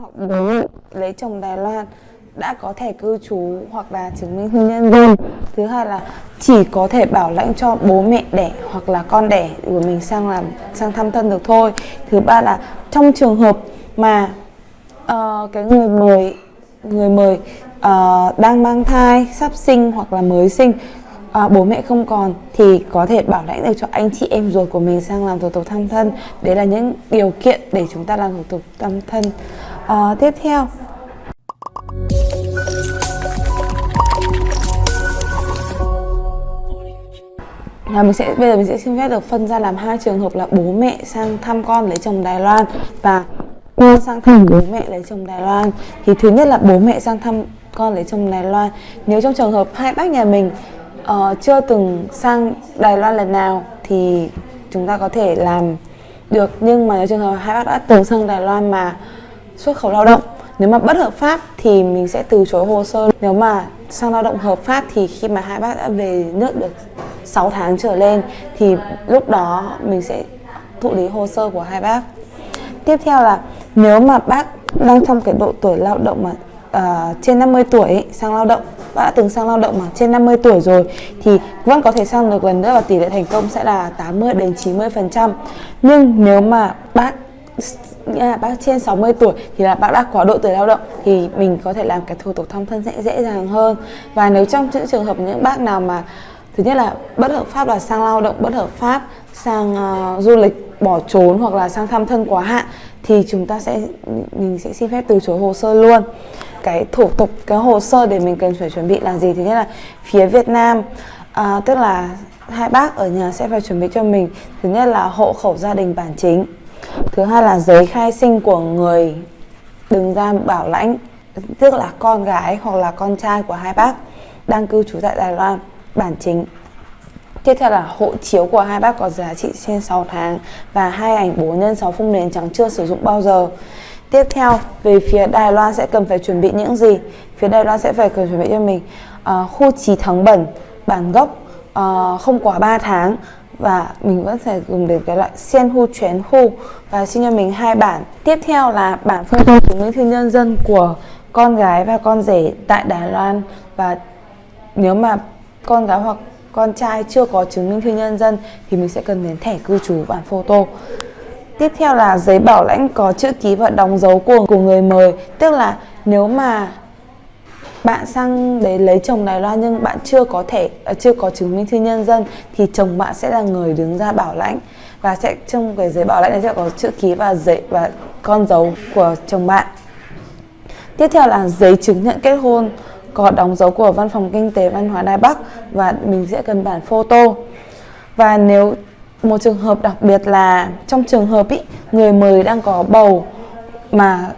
hoặc bố lấy chồng Đài Loan đã có thẻ cư trú hoặc là chứng minh hôn nhân dân thứ hai là chỉ có thể bảo lãnh cho bố mẹ đẻ hoặc là con đẻ của mình sang làm sang thăm thân được thôi. Thứ ba là trong trường hợp mà uh, cái người mời người mời uh, đang mang thai sắp sinh hoặc là mới sinh à, bố mẹ không còn thì có thể bảo lãnh được cho anh chị em ruột của mình sang làm thủ tục thăm thân. Đấy là những điều kiện để chúng ta làm thủ tục thăm thân uh, tiếp theo. Là mình sẽ bây giờ mình sẽ xin phép được phân ra làm hai trường hợp là bố mẹ sang thăm con lấy chồng Đài Loan và con sang thăm bố mẹ lấy chồng Đài Loan. Thì thứ nhất là bố mẹ sang thăm con lấy chồng Đài Loan. Nếu trong trường hợp hai bác nhà mình uh, chưa từng sang Đài Loan lần nào thì chúng ta có thể làm được. Nhưng mà nếu trường hợp hai bác đã từng sang Đài Loan mà xuất khẩu lao động. Nếu mà bất hợp pháp thì mình sẽ từ chối hồ sơ. Nếu mà sang lao động hợp pháp thì khi mà hai bác đã về nước được 6 tháng trở lên thì lúc đó mình sẽ thụ lý hồ sơ của hai bác. Tiếp theo là nếu mà bác đang trong cái độ tuổi lao động mà uh, trên 50 tuổi ấy, sang lao động bác đã từng sang lao động mà trên 50 tuổi rồi thì vẫn có thể sang được lần nữa và tỷ lệ thành công sẽ là 80 đến 90 phần trăm. Nhưng nếu mà bác nghĩa là bác trên 60 tuổi thì là bác đã có độ tuổi lao động thì mình có thể làm cái thủ tục thăm thân sẽ dễ dàng hơn. Và nếu trong những trường hợp những bác nào mà thứ nhất là bất hợp pháp là sang lao động bất hợp pháp sang uh, du lịch bỏ trốn hoặc là sang thăm thân quá hạn thì chúng ta sẽ mình sẽ xin phép từ chối hồ sơ luôn. Cái thủ tục cái hồ sơ để mình cần phải chuẩn bị là gì? Thứ nhất là phía Việt Nam uh, tức là hai bác ở nhà sẽ phải chuẩn bị cho mình. Thứ nhất là hộ khẩu gia đình bản chính thứ hai là giấy khai sinh của người đứng ra bảo lãnh tức là con gái hoặc là con trai của hai bác đang cư trú tại Đài Loan bản chính Tiếp theo là hộ chiếu của hai bác có giá trị trên 6 tháng và hai ảnh bố nhân 6 phông nền trắng chưa sử dụng bao giờ. Tiếp theo, về phía Đài Loan sẽ cần phải chuẩn bị những gì? Phía Đài Loan sẽ phải cần chuẩn bị cho mình uh, khu trí thắng bẩn, bản gốc uh, không quá 3 tháng và mình vẫn phải dùng đến cái loại sen hu chuyển hu. Và xin cho mình hai bản. Tiếp theo là bản photo chứng minh thư nhân dân của con gái và con rể tại Đài Loan. Và nếu mà con gái hoặc con trai chưa có chứng minh thư nhân dân thì mình sẽ cần đến thẻ cư trú bản photo. Tiếp theo là giấy bảo lãnh có chữ ký và đóng dấu của của người mời. Tức là nếu mà bạn sang đấy lấy chồng Đài Loan nhưng bạn chưa có thể à, chưa có chứng minh thư nhân dân thì chồng bạn sẽ là người đứng ra bảo lãnh và sẽ trong cái giấy bảo lãnh này sẽ có chữ ký và giấy và con dấu của chồng bạn tiếp theo là giấy chứng nhận kết hôn có đóng dấu của Văn phòng Kinh tế Văn hóa Đài Bắc và mình sẽ cần bản photo. Và nếu một trường hợp đặc biệt là trong trường hợp ý, người mời đang có bầu mà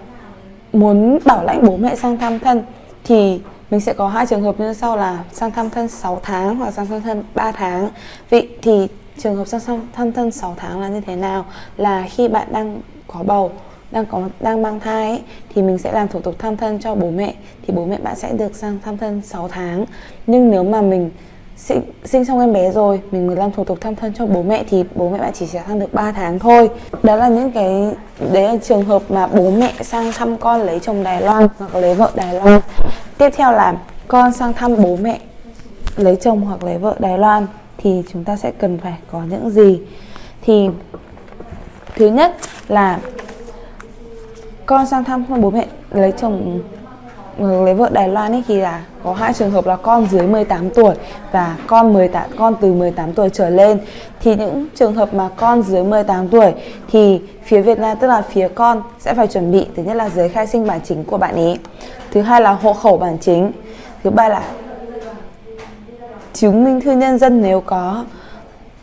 muốn bảo lãnh bố mẹ sang thăm thân thì mình sẽ có hai trường hợp như sau là sang thăm thân 6 tháng hoặc sang thăm thân 3 tháng. Vậy thì trường hợp sang thăm thân 6 tháng là như thế nào? Là khi bạn đang có bầu đang có đang mang thai ấy, thì mình sẽ làm thủ tục thăm thân cho bố mẹ thì bố mẹ bạn sẽ được sang thăm thân 6 tháng nhưng nếu mà mình sinh, sinh xong em bé rồi mình mới làm thủ tục thăm thân cho bố mẹ thì bố mẹ bạn chỉ sẽ sang được 3 tháng thôi đó là những cái đấy là trường hợp mà bố mẹ sang thăm con lấy chồng Đài Loan hoặc lấy vợ Đài Loan tiếp theo là con sang thăm bố mẹ, lấy chồng hoặc lấy vợ Đài Loan thì chúng ta sẽ cần phải có những gì? Thì thứ nhất là con sang thăm bố mẹ, lấy chồng lấy vợ Đài Loan ấy thì là có hai trường hợp là con dưới 18 tuổi và con 18 con từ 18 tuổi trở lên. Thì những trường hợp mà con dưới 18 tuổi thì phía Việt Nam, tức là phía con sẽ phải chuẩn bị, thứ nhất là giấy khai sinh bản chính của bạn ấy thứ hai là hộ khẩu bản chính, thứ ba là chứng minh thư nhân dân nếu có,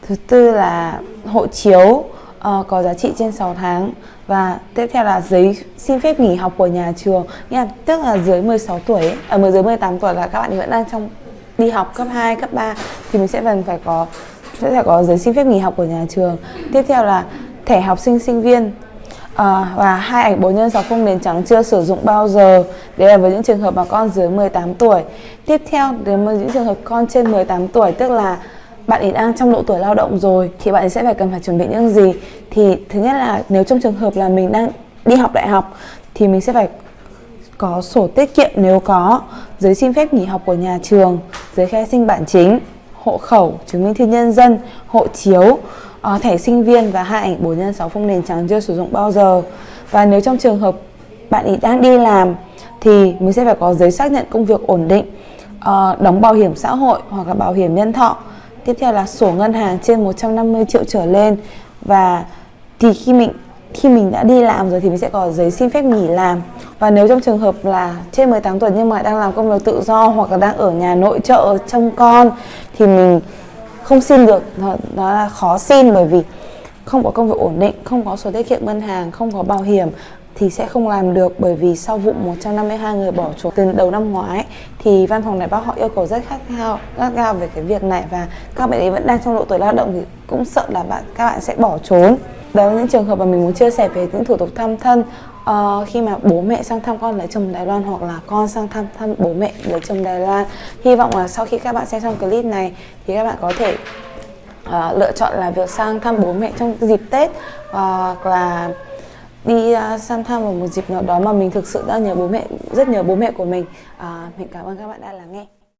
thứ tư là hộ chiếu uh, có giá trị trên 6 tháng. Và tiếp theo là giấy xin phép nghỉ học của nhà trường. Nha tức là dưới 16 tuổi ở à, dưới 18 tuổi là các bạn vẫn đang trong đi học cấp 2, cấp 3 thì mình sẽ cần phải có sẽ phải có giấy xin phép nghỉ học của nhà trường. Tiếp theo là thẻ học sinh sinh viên. À, và hai ảnh 4 nhân 6 không nền trắng chưa sử dụng bao giờ. Đấy là với những trường hợp mà con dưới 18 tuổi. Tiếp theo đến với những trường hợp con trên 18 tuổi tức là bạn ấy đang trong độ tuổi lao động rồi thì bạn ấy sẽ phải cần phải chuẩn bị những gì thì thứ nhất là nếu trong trường hợp là mình đang đi học đại học thì mình sẽ phải có sổ tiết kiệm nếu có, giấy xin phép nghỉ học của nhà trường, giấy khai sinh bản chính, hộ khẩu, chứng minh thư nhân dân, hộ chiếu, uh, thẻ sinh viên và hai ảnh 4 x 6 phông nền trắng chưa sử dụng bao giờ. Và nếu trong trường hợp bạn ấy đang đi làm thì mình sẽ phải có giấy xác nhận công việc ổn định, uh, đóng bảo hiểm xã hội hoặc là bảo hiểm nhân thọ. Tiếp theo là sổ ngân hàng trên 150 triệu trở lên. Và thì khi mình khi mình đã đi làm rồi thì mình sẽ có giấy xin phép nghỉ làm. Và nếu trong trường hợp là trên 18 tuổi nhưng mà đang làm công việc tự do hoặc là đang ở nhà nội trợ trông con thì mình không xin được. Nó, nó là khó xin bởi vì không có công việc ổn định, không có sổ tiết kiệm ngân hàng, không có bảo hiểm thì sẽ không làm được bởi vì sau vụ 152 người bỏ trốn từ đầu năm ngoái thì văn phòng đại bác họ yêu cầu rất khát khao gắt gao về cái việc này và các bạn ấy vẫn đang trong độ tuổi lao động thì cũng sợ là bạn các bạn sẽ bỏ trốn. Đó là những trường hợp mà mình muốn chia sẻ về những thủ tục thăm thân. Uh, khi mà bố mẹ sang thăm con lấy chồng Đài Loan hoặc là con sang thăm thăm bố mẹ lấy chồng Đài Loan. Hy vọng là sau khi các bạn xem xong clip này thì các bạn có thể uh, lựa chọn là việc sang thăm bố mẹ trong dịp Tết hoặc uh, là đi uh, sang thăm vào một dịp nào đó mà mình thực sự đã nhớ bố mẹ rất nhớ bố mẹ của mình. Uh, mình cảm ơn các bạn đã lắng nghe.